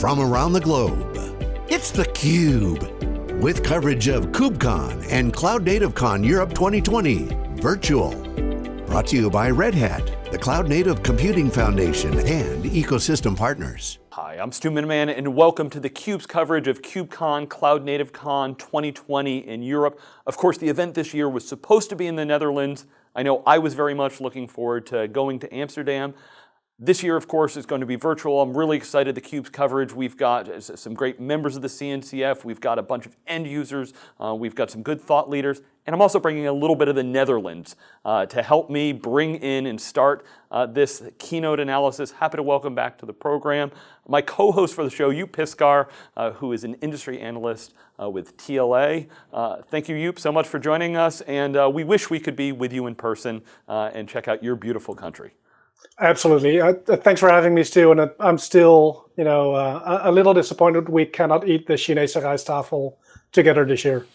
from around the globe. It's theCUBE, with coverage of KubeCon and Cloud Native Con Europe 2020, virtual. Brought to you by Red Hat, the Cloud Native Computing Foundation, and ecosystem partners. Hi, I'm Stu Miniman, and welcome to theCUBE's coverage of KubeCon, Cloud Native Con 2020 in Europe. Of course, the event this year was supposed to be in the Netherlands. I know I was very much looking forward to going to Amsterdam. This year, of course, is going to be virtual. I'm really excited the CUBE's coverage. We've got some great members of the CNCF. We've got a bunch of end users. Uh, we've got some good thought leaders. And I'm also bringing a little bit of the Netherlands uh, to help me bring in and start uh, this keynote analysis. Happy to welcome back to the program my co-host for the show, Joep Piscaer, uh, who is an industry analyst uh, with TLA. Uh, thank you, Joep, so much for joining us. And we wish we could be with you in person and check out your beautiful country. Absolutely. Uh, thanks for having me, Stu. And uh, I'm still, you know, uh, a little disappointed we cannot eat the Chinese rijsttafel together this year.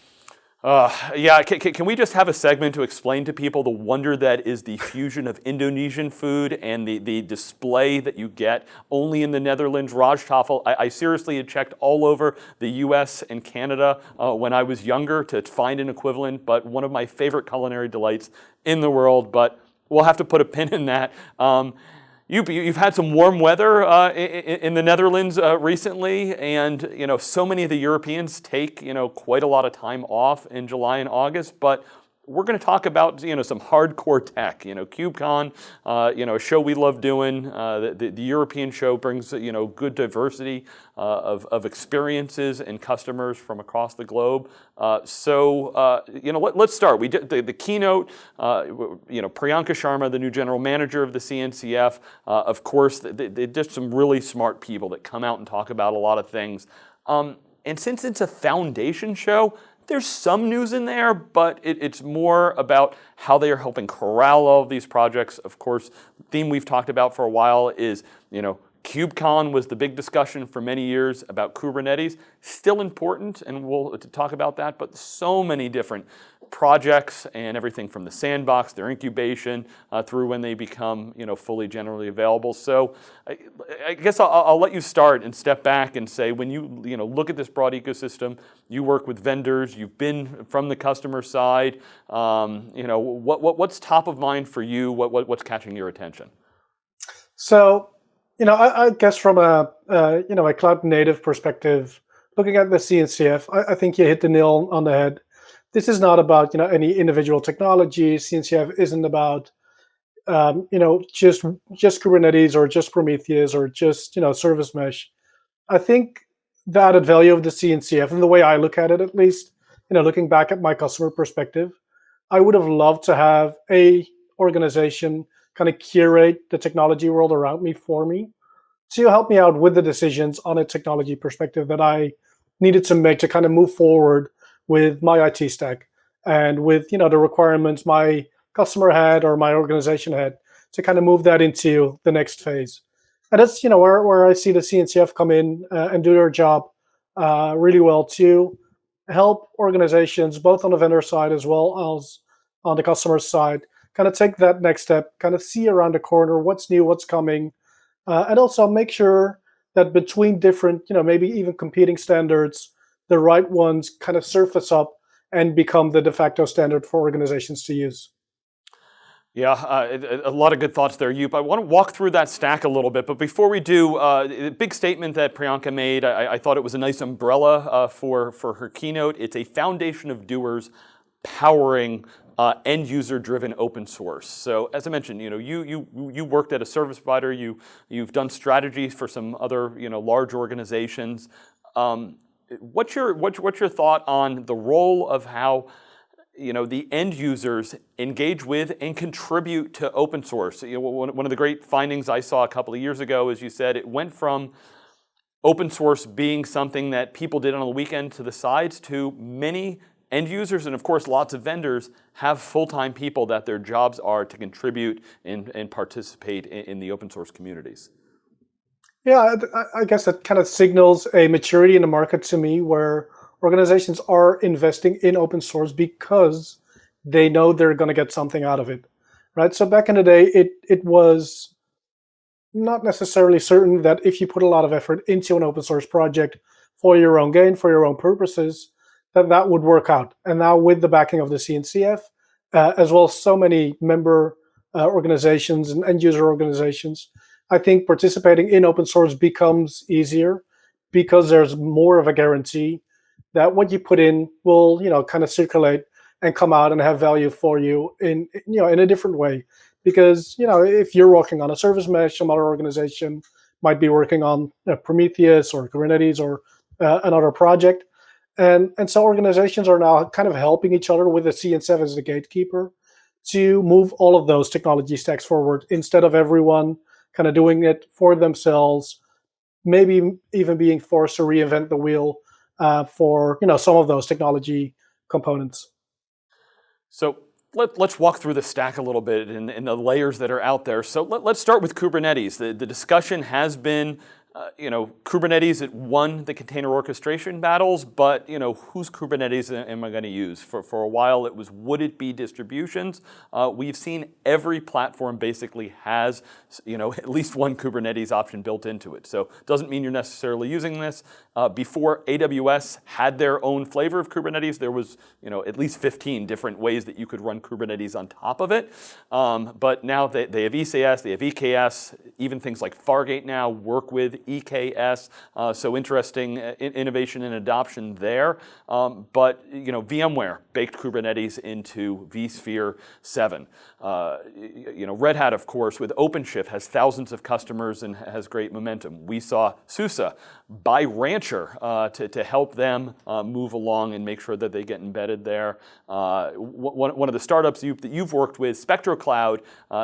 Uh, yeah, can, can, we just have a segment to explain to people the wonder that is the fusion of Indonesian food and the, the display that you get only in the Netherlands, Rijsttafel. I, I seriously had checked all over the US and Canada uh, when I was younger to find an equivalent, but one of my favorite culinary delights in the world. But we'll have to put a pin in that. Um, you, have had some warm weather uh, in, the Netherlands uh, recently, and you know so many of the Europeans take you know quite a lot of time off in July and August. But we're going to talk about you know some hardcore tech. You know, KubeCon, uh, you know, a show we love doing. Uh, the, the, European show brings you know good diversity uh, of, of experiences and customers from across the globe. Uh, so uh, you know, let, us start. We did the, the keynote. Uh, you know, Priyanka Sharma, the new general manager of the CNCF. of course, they, they're just some really smart people that come out and talk about a lot of things. Um, and since it's a foundation show, there's some news in there, but it, it's more about how they are helping corral all of these projects. Of course, the theme we've talked about for a while is, you know, KubeCon was the big discussion for many years about Kubernetes. Still important, and we'll talk about that, but so many different projects and everything from the sandbox, their incubation, uh, through when they become you know, fully generally available. So I, I guess I'll, I'll, let you start and step back and say, when you, you know, look at this broad ecosystem, you work with vendors, you've been from the customer side, um, you know, what, what, what's top of mind for you? What, what, what's catching your attention? So, you know, I, I guess from a, uh, you know, a cloud native perspective, looking at the CNCF, I, I think you hit the nail on the head this is not about you know any individual technology. CNCF isn't about um, you know just just Kubernetes or just Prometheus or just you know service mesh. I think the added value of the CNCF and the way I look at it, at least, you know, looking back at my customer perspective, I would have loved to have a organization kind of curate the technology world around me for me to help me out with the decisions on a technology perspective that I needed to make to kind of move forward with my IT stack and with you know the requirements my customer had or my organization had to kind of move that into the next phase. And that's you know where, where I see the CNCF come in uh, and do their job uh, really well to help organizations both on the vendor side as well as on the customer side kind of take that next step, kind of see around the corner what's new, what's coming, uh, and also make sure that between different, you know, maybe even competing standards, the right ones kind of surface up and become the de facto standard for organizations to use. Yeah, uh, a lot of good thoughts there, Joep. I want to walk through that stack a little bit, but before we do, uh, the big statement that Priyanka made, I, I thought it was a nice umbrella uh, for, for her keynote. It's a foundation of doers powering uh, end user driven open source. So as I mentioned, you know, you, you, you worked at a service provider, you, you've done strategies for some other, you know, large organizations. Um, what's your what's, what's your thought on the role of how you know the end users engage with and contribute to open source? You know, one, one of the great findings I saw a couple of years ago, as you said, it went from open source being something that people did on the weekend to the sides to many end users and of course lots of vendors have full-time people that their jobs are to contribute and, and participate in, in the open source communities. Yeah, I guess that kind of signals a maturity in the market to me where organizations are investing in open source because they know they're going to get something out of it, right? So back in the day, it it was not necessarily certain that if you put a lot of effort into an open source project for your own gain, for your own purposes, that that would work out. And now with the backing of the CNCF, uh, as well as so many member uh, organizations and end user organizations, I think participating in open source becomes easier because there's more of a guarantee that what you put in will, you know, kind of circulate and come out and have value for you in, you know, in a different way. Because, you know, if you're working on a service mesh, some other organization might be working on you know, Prometheus or Kubernetes or uh, another project. And, and so organizations are now kind of helping each other with the CNCF as the gatekeeper to move all of those technology stacks forward instead of everyone kind of doing it for themselves, maybe even being forced to reinvent the wheel uh, for you know some of those technology components. So let, us walk through the stack a little bit and, and, the layers that are out there. So let, us start with Kubernetes. The, the discussion has been uh, you know, Kubernetes, it won the container orchestration battles, but, you know, whose Kubernetes am I going to use? For, for a while, it was, would it be distributions? Uh, we've seen every platform basically has, you know, at least one Kubernetes option built into it. So it doesn't mean you're necessarily using this. Uh, before AWS had their own flavor of Kubernetes, there was, you know, at least 15 different ways that you could run Kubernetes on top of it. Um, but now they, they have ECS, they have EKS, even things like Fargate now work with EKS, uh, so interesting uh, innovation and adoption there. Um, but you know, VMware baked Kubernetes into vSphere 7. Uh, you know, Red Hat, of course, with OpenShift has thousands of customers and has great momentum. We saw SUSE buy Rancher uh, to, to help them uh, move along and make sure that they get embedded there. Uh, one, one of the startups you, that you've worked with, SpectroCloud,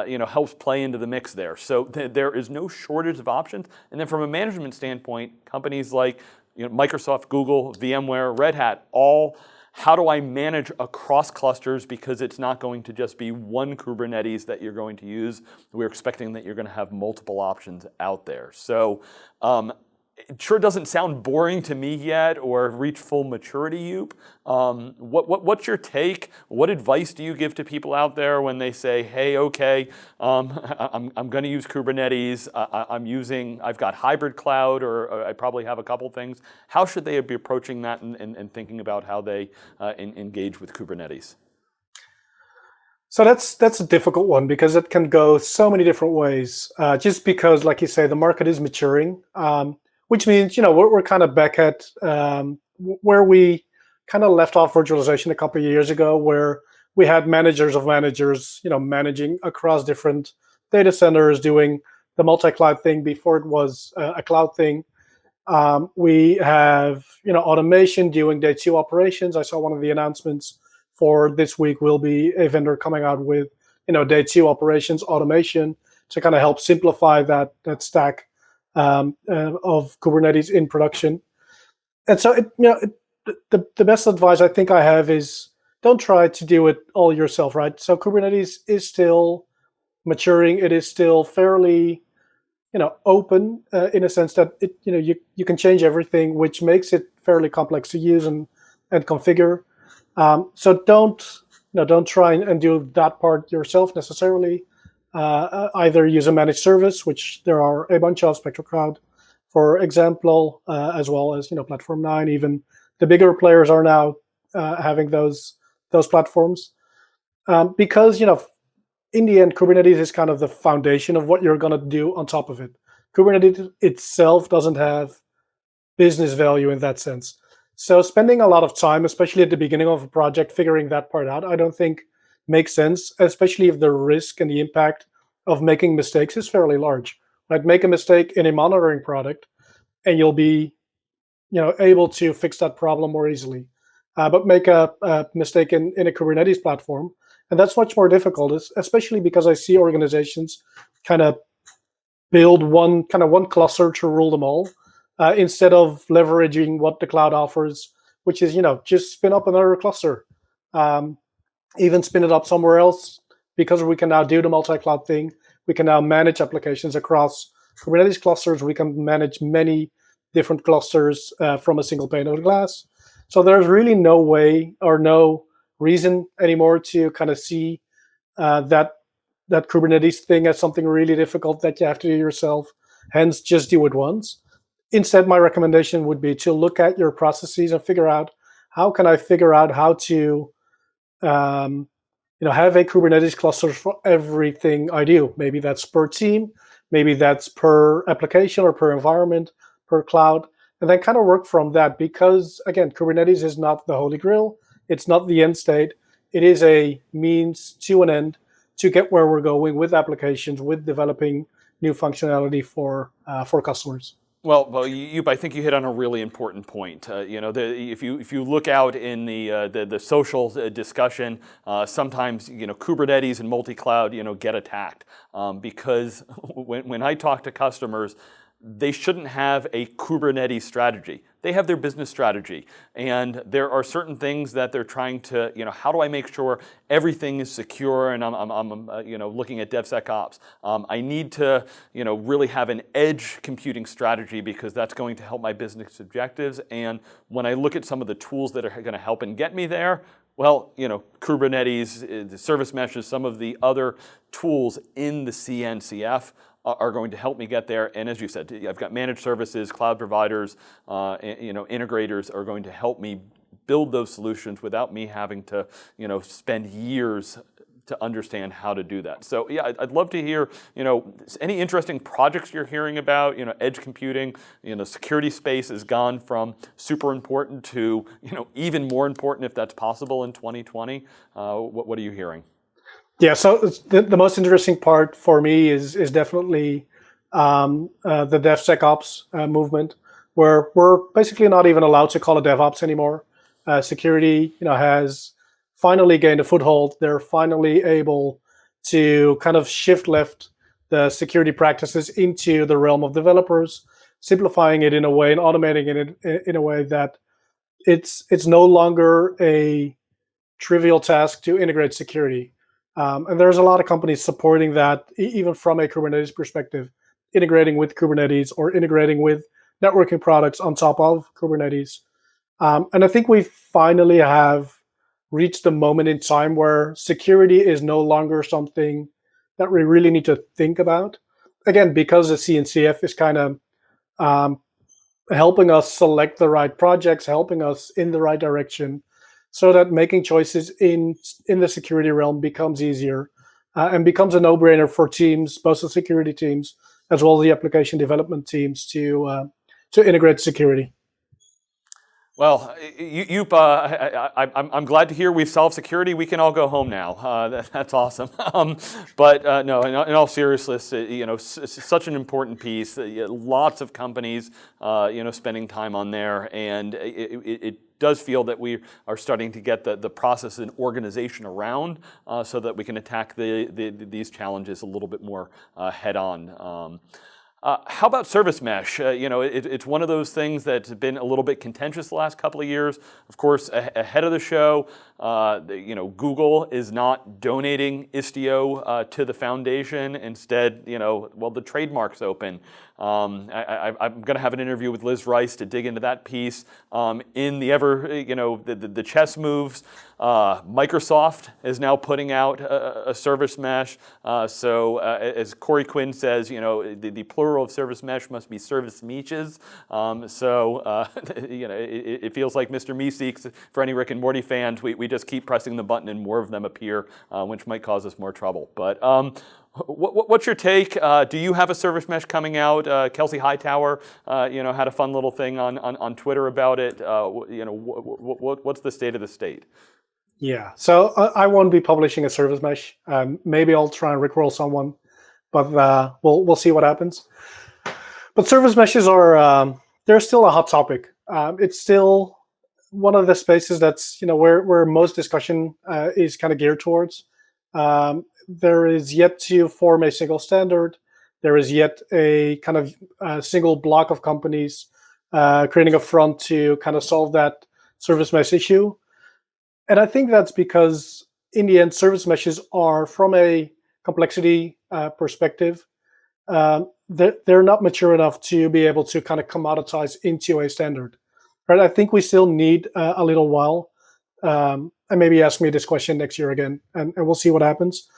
you know, helps play into the mix there. So th there is no shortage of options. And then from a management standpoint, companies like you know, Microsoft, Google, VMware, Red Hat, all how do I manage across clusters because it's not going to just be one Kubernetes that you're going to use. We're expecting that you're going to have multiple options out there. So um, it sure doesn't sound boring to me yet or reach full maturity, Joep. Um, what, what, what's your take? What advice do you give to people out there when they say, hey, okay, um, I'm, I'm going to use Kubernetes, I, am using, I've got hybrid cloud, or, or, I probably have a couple things. How should they be approaching that and, and, and thinking about how they uh, in, engage with Kubernetes? So that's that's a difficult one because it can go so many different ways. Uh, just because, like you say, the market is maturing. Um, which means you know we're, we're kind of back at um, where we kind of left off virtualization a couple of years ago, where we had managers of managers, you know, managing across different data centers, doing the multi-cloud thing before it was uh, a cloud thing. Um, we have you know automation doing day two operations. I saw one of the announcements for this week will be a vendor coming out with you know day two operations automation to kind of help simplify that that stack um, uh, of Kubernetes in production. And so, it, you know, it, the the best advice I think I have is don't try to do it all yourself, right? So Kubernetes is still maturing. It is still fairly, you know, open uh, in a sense that it, you know, you you can change everything, which makes it fairly complex to use and and configure. Um, so don't you know, don't try and do that part yourself necessarily. Uh, either use a managed service, which there are a bunch of SpectroCloud, for example, uh, as well as you know Platform Nine. Even the bigger players are now uh, having those those platforms um, because you know in the end Kubernetes is kind of the foundation of what you're going to do on top of it. Kubernetes itself doesn't have business value in that sense. So spending a lot of time, especially at the beginning of a project, figuring that part out, I don't think makes sense, especially if the risk and the impact of making mistakes is fairly large. Like Make a mistake in a monitoring product, and you'll be, you know, able to fix that problem more easily. Uh, but make a, a mistake in, in a Kubernetes platform, and that's much more difficult, especially because I see organizations kind of build one kind of one cluster to rule them all, uh, instead of leveraging what the cloud offers, which is you know just spin up another cluster. Um, even spin it up somewhere else because we can now do the multi-cloud thing. We can now manage applications across Kubernetes clusters. We can manage many different clusters uh, from a single pane of glass. So there's really no way or no reason anymore to kind of see uh, that that Kubernetes thing as something really difficult that you have to do yourself. Hence, just do it once. Instead, my recommendation would be to look at your processes and figure out how can I figure out how to um, you know, have a Kubernetes cluster for everything I do. Maybe that's per team, maybe that's per application or per environment, per cloud, and then kind of work from that. Because again, Kubernetes is not the holy grail. It's not the end state. It is a means to an end to get where we're going with applications, with developing new functionality for uh, for customers. Well, well, you, I think you hit on a really important point. Uh, you know, the, if you if you look out in the uh, the, the, social uh, discussion, uh, sometimes you know Kubernetes and multi-cloud you know get attacked um, because when when I talk to customers, they shouldn't have a Kubernetes strategy. They have their business strategy. And there are certain things that they're trying to, you know, how do I make sure everything is secure and I'm, I'm, I'm uh, you know, looking at DevSecOps. Um, I need to, you know, really have an edge computing strategy because that's going to help my business objectives. And when I look at some of the tools that are going to help and get me there, well, you know, Kubernetes, uh, the service meshes, some of the other tools in the CNCF are going to help me get there. And as you said, I've got managed services, cloud providers, uh, you know, integrators are going to help me build those solutions without me having to, you know, spend years to understand how to do that. So yeah, I'd, love to hear, you know, any interesting projects you're hearing about, you know, edge computing, you know, security space has gone from super important to, you know, even more important if that's possible in 2020. Uh, what, what are you hearing? Yeah, so the, the most interesting part for me is is definitely um, uh, the DevSecOps uh, movement, where we're basically not even allowed to call it DevOps anymore. Uh, security, you know, has finally gained a foothold. They're finally able to kind of shift left the security practices into the realm of developers, simplifying it in a way and automating it in a way that it's it's no longer a trivial task to integrate security. Um, and there's a lot of companies supporting that, even from a Kubernetes perspective, integrating with Kubernetes or integrating with networking products on top of Kubernetes. Um, and I think we finally have reached the moment in time where security is no longer something that we really need to think about. Again, because the CNCF is kind of um, helping us select the right projects, helping us in the right direction so that making choices in in the security realm becomes easier uh, and becomes a no-brainer for teams, both the security teams as well as the application development teams to uh, to integrate security. Well, you, uh, I, am glad to hear we've solved security. We can all go home now. Uh, that, that's awesome. um, but uh, no, in, in, all seriousness, uh, you know, such an important piece. Uh, lots of companies, uh, you know, spending time on there, and it, it, it does feel that we are starting to get the, the process and organization around uh, so that we can attack the, the, these challenges a little bit more uh, head on. Um, uh, how about service mesh? Uh, you know, it, it's one of those things that's been a little bit contentious the last couple of years. Of course, ahead of the show, uh, you know, Google is not donating Istio uh, to the foundation. Instead, you know, well, the trademark's open. Um, I, am going to have an interview with Liz Rice to dig into that piece. Um, in the ever, you know, the, the, the chess moves, uh, Microsoft is now putting out a, a service mesh. Uh, so uh, as Corey Quinn says, you know, the, the, plural of service mesh must be service meeches. Um, so, you know, it, it, feels like Mr. Meeseeks, for any Rick and Morty fans, we, we just keep pressing the button and more of them appear, uh, which might cause us more trouble. But um, what, what's your take? Uh, do you have a service mesh coming out? Uh, Kelsey Hightower, uh, you know, had a fun little thing on, on, on Twitter about it. Uh, you know, what's the state of the state? Yeah, so uh, I won't be publishing a service mesh. Um, maybe I'll try and rickroll someone, but we'll we'll see what happens. But service meshes are um, they're still a hot topic. Um, it's still one of the spaces that's you know where where most discussion is kind of geared towards. Um, there is yet to form a single standard. There is yet a kind of a single block of companies uh, creating a front to kind of solve that service mesh issue. And I think that's because in the end, service meshes are from a complexity uh, perspective, um, they're, they're not mature enough to be able to kind of commoditize into a standard. Right? I think we still need uh, a little while. Um, and maybe ask me this question next year again, and, and we'll see what happens.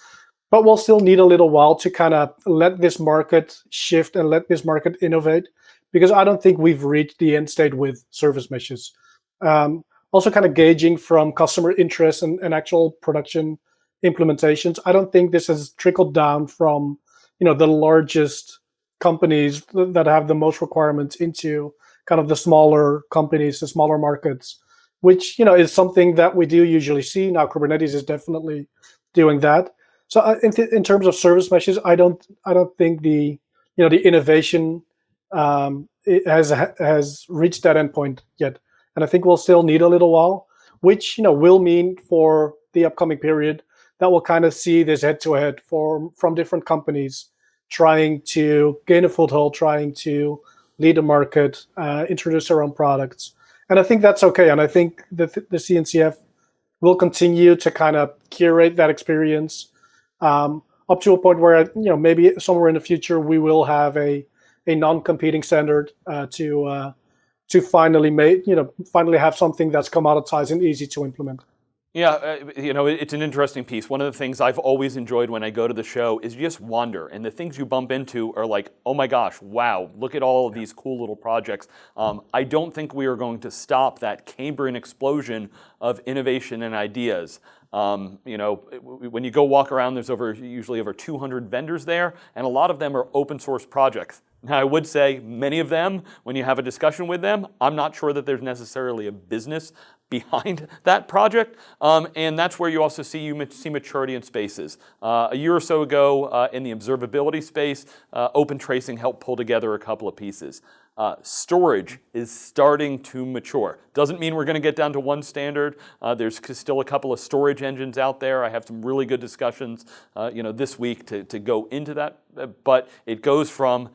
but we'll still need a little while to kind of let this market shift and let this market innovate because I don't think we've reached the end state with service meshes. Um, also, kind of gauging from customer interest and, and actual production implementations. I don't think this has trickled down from you know the largest companies that have the most requirements into kind of the smaller companies, the smaller markets, which you know is something that we do usually see. Now Kubernetes is definitely doing that. So uh, in, in terms of service meshes, I don't I don't think the you know the innovation um, has has reached that endpoint yet, and I think we'll still need a little while, which you know will mean for the upcoming period that we'll kind of see this head to head for from different companies trying to gain a foothold, trying to lead the market, uh, introduce their own products, and I think that's okay. And I think that the CNCF will continue to kind of curate that experience um, up to a point where you know maybe somewhere in the future we will have a a non-competing standard uh, to uh, to finally make you know finally have something that's commoditized and easy to implement. Yeah, uh, you know, it's an interesting piece. One of the things I've always enjoyed when I go to the show is you just wander, and the things you bump into are like, oh my gosh, wow, look at all of these cool little projects. Um, I don't think we are going to stop that Cambrian explosion of innovation and ideas. Um, you know, when you go walk around, there's over usually over 200 vendors there, and a lot of them are open source projects. Now, I would say many of them, when you have a discussion with them, I'm not sure that there's necessarily a business behind that project. Um, and that's where you also see you see maturity in spaces. Uh, a year or so ago uh, in the observability space, uh, Open Tracing helped pull together a couple of pieces. Uh, storage is starting to mature. Doesn't mean we're going to get down to one standard. Uh, there's still a couple of storage engines out there. I have some really good discussions, uh, you know, this week to, to go into that. But it goes from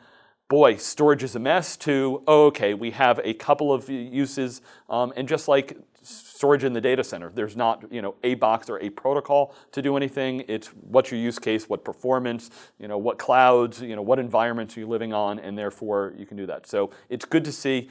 boy, storage is a mess, to, oh, okay, we have a couple of uses, um, and just like storage in the data center, there's not you know, a box or a protocol to do anything. It's what's your use case, what performance, you know, what clouds, you know, what environments are you living on, and therefore you can do that. So it's good to see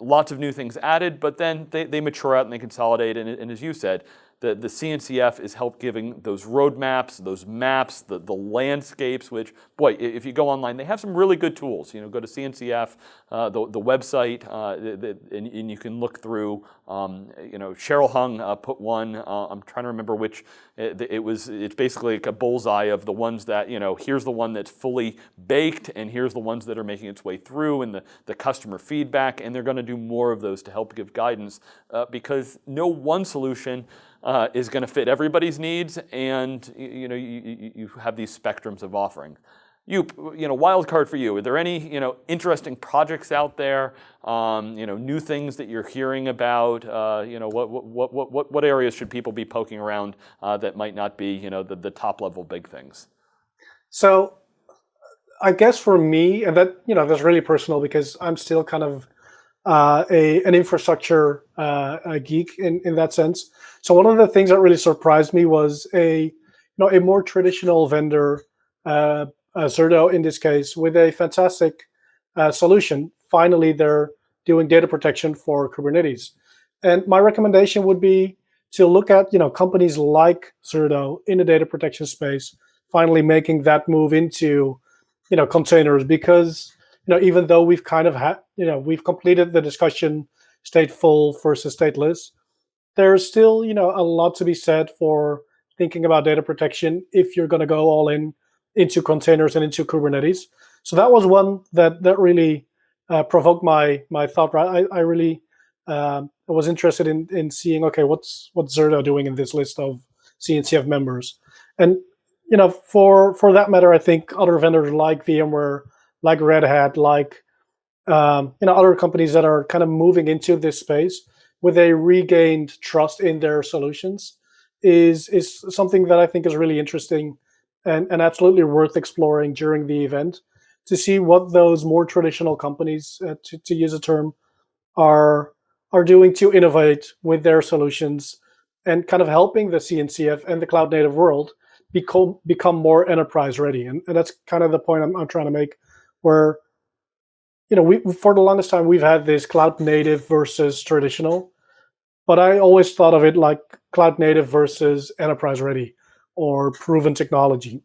lots of new things added, but then they, they mature out and they consolidate, and, and as you said, the, the CNCF is help giving those roadmaps, those maps, the, the landscapes, which, boy, if you go online, they have some really good tools. You know, go to CNCF, uh, the, the website, uh, the, the, and, and, you can look through, um, you know, Cheryl Hung uh, put one, uh, I'm trying to remember which, it, it, was, it's basically like a bullseye of the ones that, you know, here's the one that's fully baked, and here's the ones that are making its way through, and the, the customer feedback, and they're gonna do more of those to help give guidance, uh, because no one solution uh, is going to fit everybody's needs, and you know you, you have these spectrums of offering. You, you know, wild card for you. Are there any, you know, interesting projects out there? Um, you know, new things that you're hearing about. Uh, you know, what, what, what, what, what areas should people be poking around uh, that might not be, you know, the, the top level big things? So, I guess for me, and that you know, that's really personal because I'm still kind of uh, a an infrastructure uh, a geek in in that sense. So one of the things that really surprised me was a you know a more traditional vendor, uh, uh, Zerto in this case, with a fantastic uh, solution. Finally, they're doing data protection for Kubernetes, and my recommendation would be to look at you know companies like Zerto in the data protection space, finally making that move into you know containers because you know, even though we've kind of had, you know, we've completed the discussion stateful versus stateless, there's still, you know, a lot to be said for thinking about data protection if you're going to go all in into containers and into Kubernetes. So that was one that that really uh, provoked my my thought. Right, I, I really um, was interested in in seeing okay, what's what's Zerto doing in this list of CNCF members, and you know, for for that matter, I think other vendors like VMware like Red Hat, like um, you know other companies that are kind of moving into this space with a regained trust in their solutions is is something that I think is really interesting and, and absolutely worth exploring during the event to see what those more traditional companies, uh, to, to use a term, are are doing to innovate with their solutions and kind of helping the CNCF and the cloud native world become become more enterprise ready. And, and that's kind of the point I'm, I'm trying to make where you know we for the longest time we've had this cloud native versus traditional but i always thought of it like cloud native versus enterprise ready or proven technology.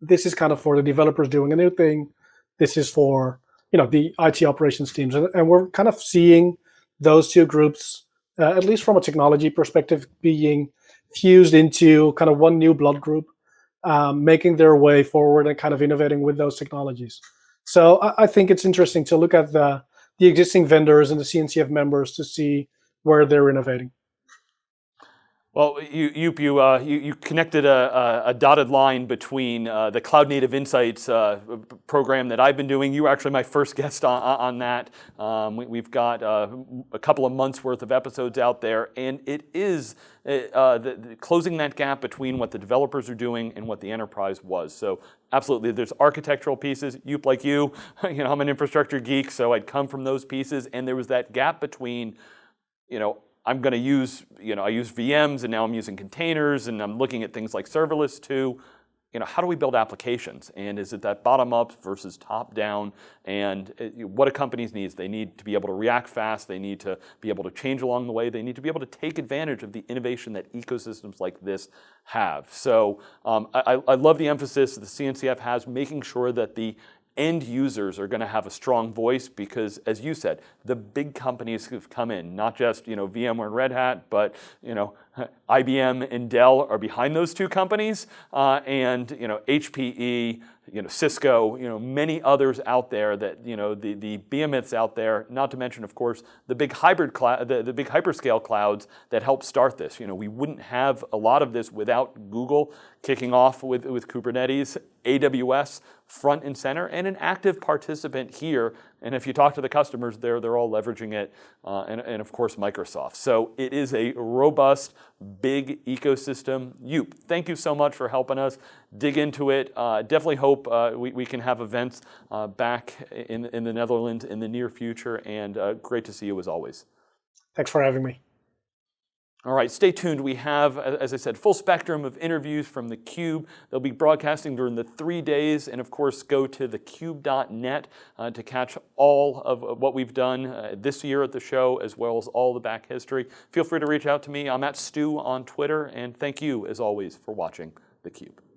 This is kind of for the developers doing a new thing. This is for you know the IT operations teams, and, and we're kind of seeing those two groups, uh, at least from a technology perspective, being fused into kind of one new blood group, um, making their way forward and kind of innovating with those technologies. So I, I, think it's interesting to look at the the existing vendors and the CNCF members to see where they're innovating. Well, you, you, you, uh, you, you, connected a, a, dotted line between uh, the Cloud Native Insights uh, program that I've been doing. You were actually my first guest on, on that. Um, we, have got uh, a couple of months worth of episodes out there, and it is uh, uh, the, the closing that gap between what the developers are doing and what the enterprise was. So absolutely, there's architectural pieces. You, like you, you know, I'm an infrastructure geek, so I'd come from those pieces, and there was that gap between, you know, I'm going to use, you know, I use VMs and now I'm using containers and I'm looking at things like serverless too. You know, how do we build applications? And is it that bottom up versus top down? And uh, what do companies need? They need to be able to react fast. They need to be able to change along the way. They need to be able to take advantage of the innovation that ecosystems like this have. So um, I, I love the emphasis that the CNCF has, making sure that the end users are going to have a strong voice because, as you said, the big companies have come in, not just you know VMware and Red Hat, but you know IBM and Dell are behind those two companies, uh, and you know HPE, you know Cisco, you know many others out there that you know the the behemoths out there. Not to mention, of course, the big hybrid cloud, the, the big hyperscale clouds that help start this. You know we wouldn't have a lot of this without Google kicking off with with Kubernetes, AWS front and center, and an active participant here. And if you talk to the customers, they're they're all leveraging it, uh, and and of course Microsoft. So it is a robust big ecosystem. You, thank you so much for helping us dig into it. Uh, definitely hope uh, we, we can have events uh, back in, in the Netherlands in the near future, and uh, great to see you as always. Thanks for having me. All right, stay tuned. We have, as I said, full spectrum of interviews from theCUBE. They'll be broadcasting during the three days, and of course, go to thecube.net uh, to catch all of what we've done uh, this year at the show, as well as all the back history. Feel free to reach out to me. I'm at Stu on Twitter, and thank you, as always, for watching theCUBE.